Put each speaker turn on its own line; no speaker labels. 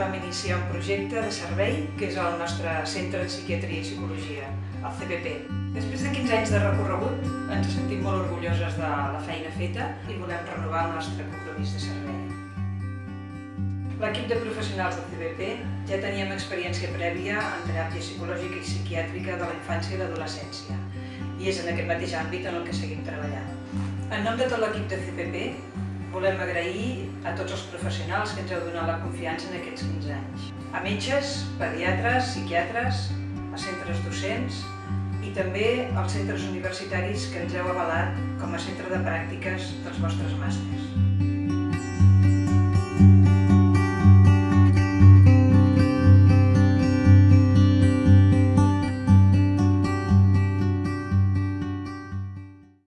vam iniciar un projecte de servei que és el nostre Centre de Psiquiatria i Psicologia, el CPP. Després de 15 anys de recorregut, ens sentim molt orgulloses de la feina feta i volem renovar el nostre compromís de servei. L'equip de professionals del CPP ja teníem experiència prèvia en teràpia psicològica i psiquiàtrica de la infància i l'adolescència i és en aquest mateix àmbit en el que seguim treballant. En nom de tot l'equip de CPP, volem agrair a tots els professionals que ens heu donat la confiança en aquests 15 anys. A metges, pediatres, psiquiatres, a centres docents i també als centres universitaris que ens heu avalat com a centre de pràctiques dels vostres màsters.